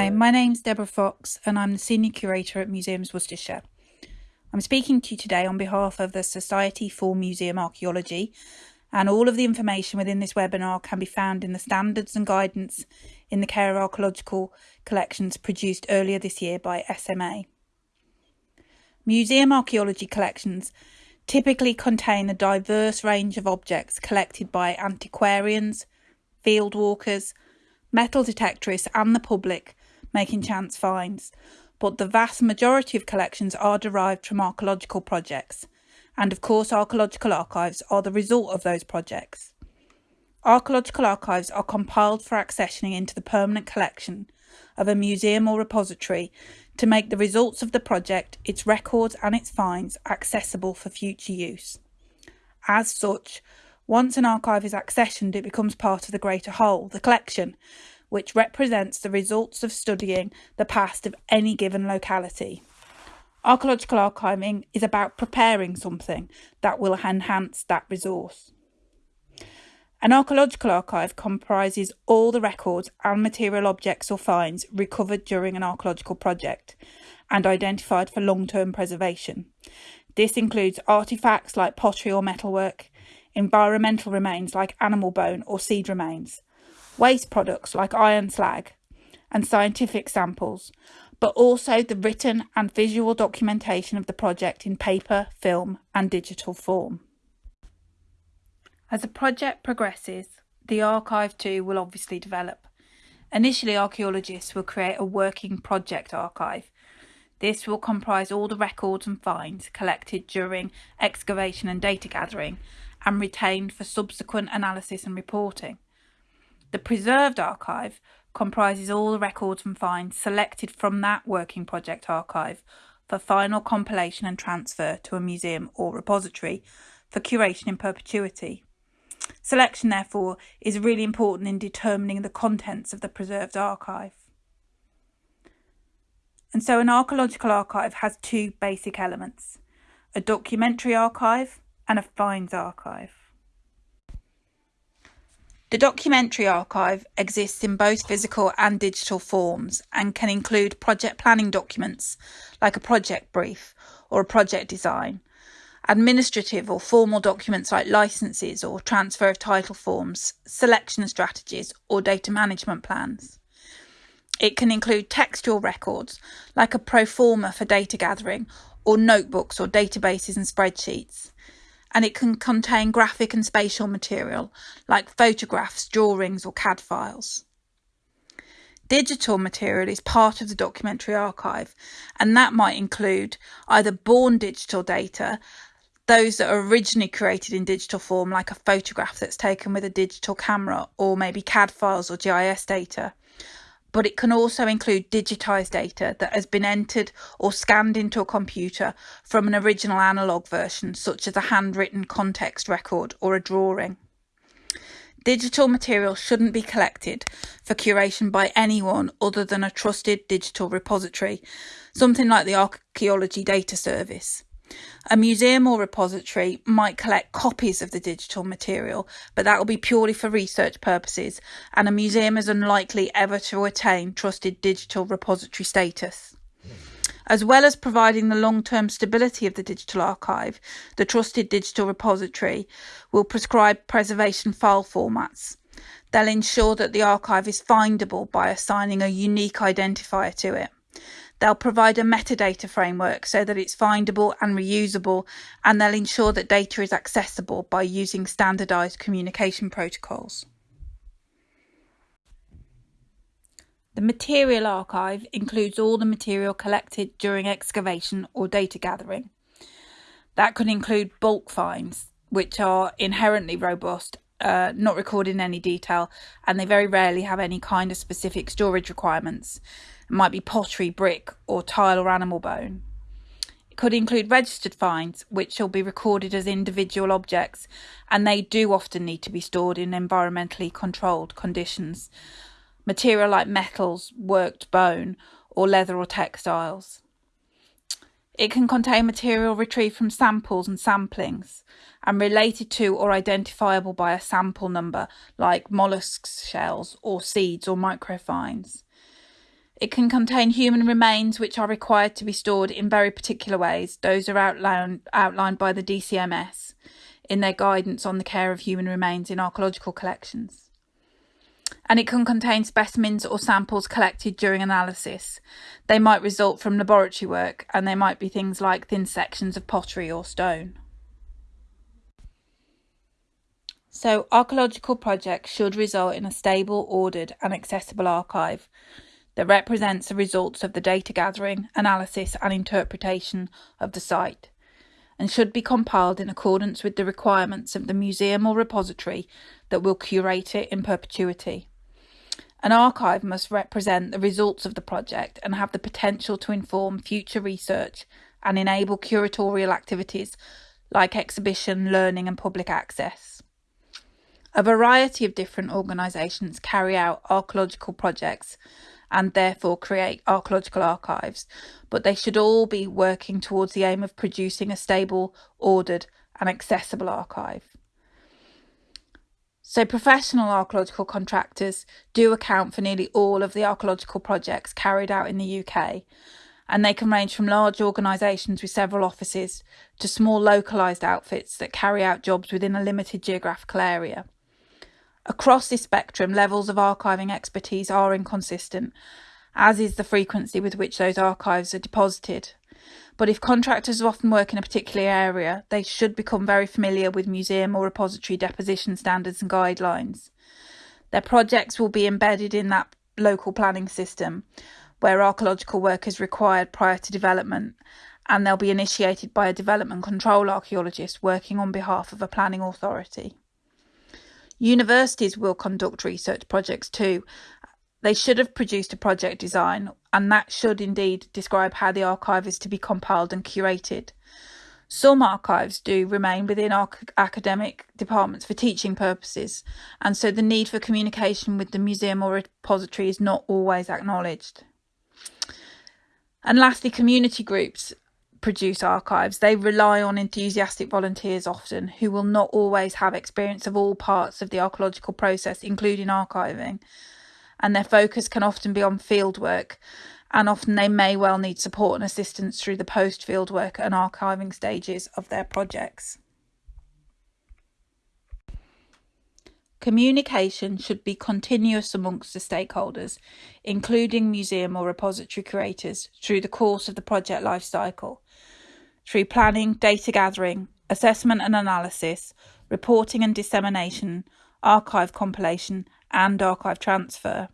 Hi, my name's Deborah Fox and I'm the Senior Curator at Museums Worcestershire. I'm speaking to you today on behalf of the Society for Museum Archaeology and all of the information within this webinar can be found in the standards and guidance in the care of archaeological collections produced earlier this year by SMA. Museum archaeology collections typically contain a diverse range of objects collected by antiquarians, field walkers, metal detectorists and the public making chance finds, but the vast majority of collections are derived from archaeological projects, and of course archaeological archives are the result of those projects. Archaeological archives are compiled for accessioning into the permanent collection of a museum or repository to make the results of the project, its records and its finds accessible for future use. As such, once an archive is accessioned, it becomes part of the greater whole, the collection, which represents the results of studying the past of any given locality. Archaeological archiving is about preparing something that will enhance that resource. An archaeological archive comprises all the records and material objects or finds recovered during an archaeological project and identified for long-term preservation. This includes artefacts like pottery or metalwork, environmental remains like animal bone or seed remains, waste products like iron slag, and scientific samples, but also the written and visual documentation of the project in paper, film, and digital form. As the project progresses, the archive too will obviously develop. Initially, archaeologists will create a working project archive. This will comprise all the records and finds collected during excavation and data gathering and retained for subsequent analysis and reporting. The preserved archive comprises all the records and finds selected from that working project archive for final compilation and transfer to a museum or repository for curation in perpetuity. Selection, therefore, is really important in determining the contents of the preserved archive. And so an archaeological archive has two basic elements, a documentary archive and a finds archive. The documentary archive exists in both physical and digital forms and can include project planning documents like a project brief or a project design, administrative or formal documents like licenses or transfer of title forms, selection strategies or data management plans. It can include textual records like a pro forma for data gathering or notebooks or databases and spreadsheets and it can contain graphic and spatial material like photographs, drawings, or CAD files. Digital material is part of the documentary archive, and that might include either born digital data, those that are originally created in digital form, like a photograph that's taken with a digital camera, or maybe CAD files or GIS data, but it can also include digitized data that has been entered or scanned into a computer from an original analog version, such as a handwritten context record or a drawing. Digital material shouldn't be collected for curation by anyone other than a trusted digital repository, something like the Archaeology Data Service. A museum or repository might collect copies of the digital material, but that will be purely for research purposes, and a museum is unlikely ever to attain trusted digital repository status. As well as providing the long-term stability of the digital archive, the Trusted Digital Repository will prescribe preservation file formats. They'll ensure that the archive is findable by assigning a unique identifier to it. They'll provide a metadata framework so that it's findable and reusable, and they'll ensure that data is accessible by using standardized communication protocols. The material archive includes all the material collected during excavation or data gathering. That could include bulk finds, which are inherently robust, uh, not recorded in any detail, and they very rarely have any kind of specific storage requirements. It might be pottery, brick, or tile or animal bone. It could include registered finds, which shall be recorded as individual objects, and they do often need to be stored in environmentally controlled conditions. Material like metals, worked bone, or leather or textiles. It can contain material retrieved from samples and samplings and related to or identifiable by a sample number like mollusks shells or seeds or microfinds. It can contain human remains which are required to be stored in very particular ways. Those are outlined, outlined by the DCMS in their guidance on the care of human remains in archaeological collections. And it can contain specimens or samples collected during analysis. They might result from laboratory work and they might be things like thin sections of pottery or stone. So, archaeological projects should result in a stable, ordered, and accessible archive that represents the results of the data gathering, analysis, and interpretation of the site, and should be compiled in accordance with the requirements of the museum or repository that will curate it in perpetuity. An archive must represent the results of the project and have the potential to inform future research and enable curatorial activities like exhibition, learning, and public access. A variety of different organisations carry out archaeological projects and therefore create archaeological archives, but they should all be working towards the aim of producing a stable, ordered, and accessible archive. So, professional archaeological contractors do account for nearly all of the archaeological projects carried out in the UK, and they can range from large organisations with several offices to small localised outfits that carry out jobs within a limited geographical area. Across this spectrum, levels of archiving expertise are inconsistent, as is the frequency with which those archives are deposited. But if contractors often work in a particular area, they should become very familiar with museum or repository deposition standards and guidelines. Their projects will be embedded in that local planning system where archaeological work is required prior to development, and they'll be initiated by a development control archaeologist working on behalf of a planning authority. Universities will conduct research projects too. They should have produced a project design, and that should indeed describe how the archive is to be compiled and curated. Some archives do remain within our academic departments for teaching purposes, and so the need for communication with the museum or repository is not always acknowledged. And lastly, community groups produce archives, they rely on enthusiastic volunteers often who will not always have experience of all parts of the archaeological process, including archiving. And their focus can often be on fieldwork, and often they may well need support and assistance through the post fieldwork and archiving stages of their projects. Communication should be continuous amongst the stakeholders, including museum or repository curators, through the course of the project life cycle, through planning, data gathering, assessment and analysis, reporting and dissemination, archive compilation, and archive transfer.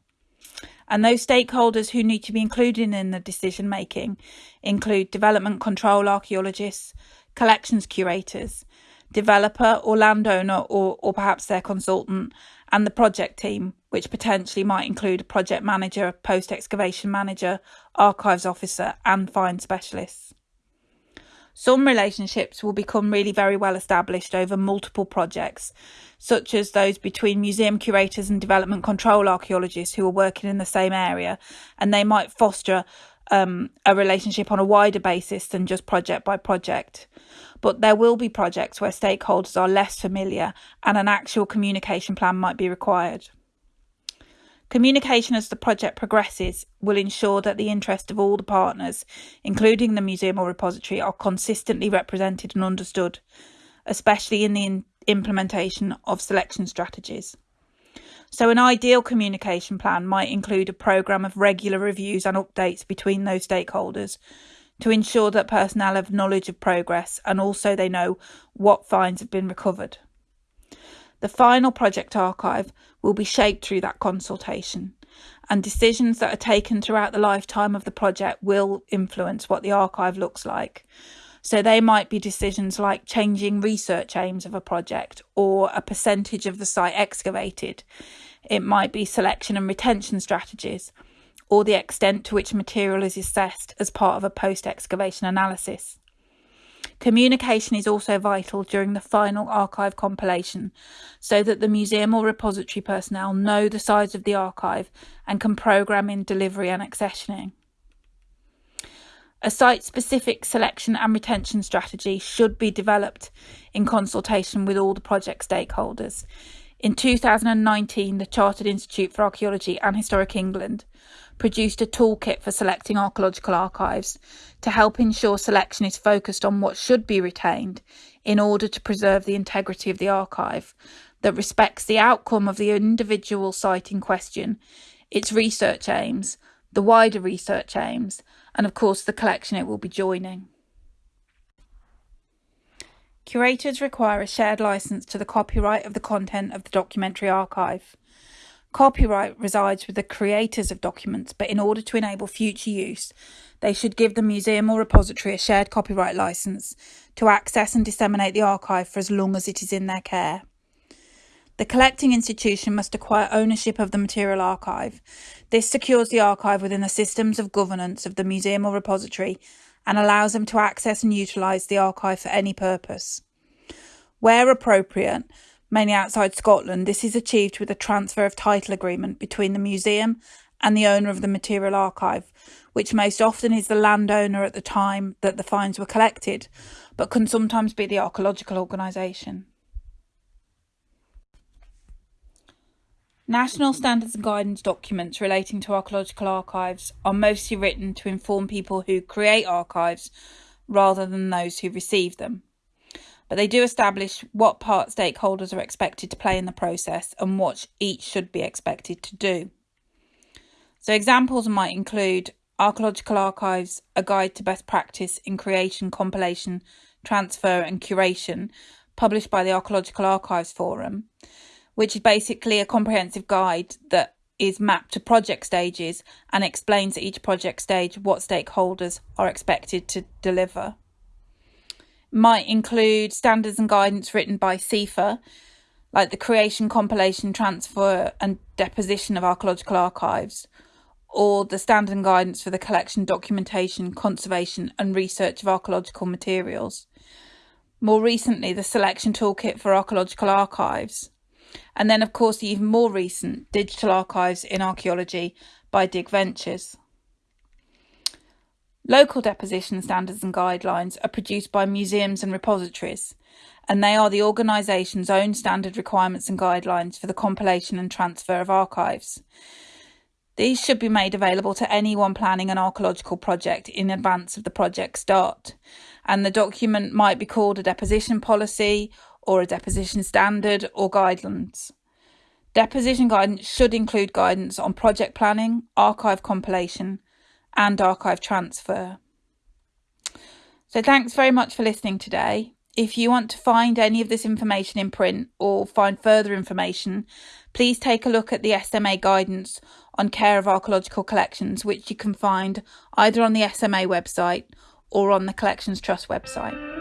And those stakeholders who need to be included in the decision making include development control archaeologists, collections curators, developer or landowner or, or perhaps their consultant, and the project team, which potentially might include a project manager, post excavation manager, archives officer, and find specialists. Some relationships will become really very well established over multiple projects, such as those between museum curators and development control archaeologists who are working in the same area, and they might foster um, a relationship on a wider basis than just project by project. But there will be projects where stakeholders are less familiar and an actual communication plan might be required. Communication as the project progresses will ensure that the interests of all the partners, including the museum or repository, are consistently represented and understood, especially in the in- implementation of selection strategies. So, an ideal communication plan might include a programme of regular reviews and updates between those stakeholders to ensure that personnel have knowledge of progress and also they know what finds have been recovered. The final project archive will be shaped through that consultation, and decisions that are taken throughout the lifetime of the project will influence what the archive looks like. So they might be decisions like changing research aims of a project or a percentage of the site excavated. It might be selection and retention strategies or the extent to which material is assessed as part of a post excavation analysis. Communication is also vital during the final archive compilation so that the museum or repository personnel know the size of the archive and can program in delivery and accessioning. A site specific selection and retention strategy should be developed in consultation with all the project stakeholders. In 2019, the Chartered Institute for Archaeology and Historic England produced a toolkit for selecting archaeological archives to help ensure selection is focused on what should be retained in order to preserve the integrity of the archive that respects the outcome of the individual site in question, its research aims, the wider research aims, and of course the collection it will be joining. Curators require a shared license to the copyright of the content of the documentary archive. Copyright resides with the creators of documents, but in order to enable future use, they should give the museum or repository a shared copyright license to access and disseminate the archive for as long as it is in their care. The collecting institution must acquire ownership of the material archive. This secures the archive within the systems of governance of the museum or repository and allows them to access and utilise the archive for any purpose. Where appropriate, mainly outside Scotland, this is achieved with a transfer of title agreement between the museum and the owner of the material archive, which most often is the landowner at the time that the finds were collected, but can sometimes be the archaeological organisation. National standards and guidance documents relating to archaeological archives are mostly written to inform people who create archives rather than those who receive them but they do establish what part stakeholders are expected to play in the process and what each should be expected to do. So, examples might include Archaeological Archives, a guide to best practice in creation, compilation, transfer, and curation, published by the Archaeological Archives Forum, which is basically a comprehensive guide that is mapped to project stages and explains at each project stage what stakeholders are expected to deliver might include standards and guidance written by CIFA, like the creation, compilation, transfer, and deposition of archaeological archives, or the standard and guidance for the collection, documentation, conservation, and research of archaeological materials. More recently, the selection toolkit for archaeological archives. And then, of course, the even more recent Digital Archives in Archaeology by Dig Ventures. Local deposition standards and guidelines are produced by museums and repositories, and they are the organisation's own standard requirements and guidelines for the compilation and transfer of archives. These should be made available to anyone planning an archaeological project in advance of the project start, and the document might be called a deposition policy or a deposition standard or guidelines. Deposition guidance should include guidance on project planning, archive compilation, and archive transfer. So thanks very much for listening today. If you want to find any of this information in print or find further information, please take a look at the SMA guidance on care of archaeological collections, which you can find either on the SMA website or on the Collections Trust website.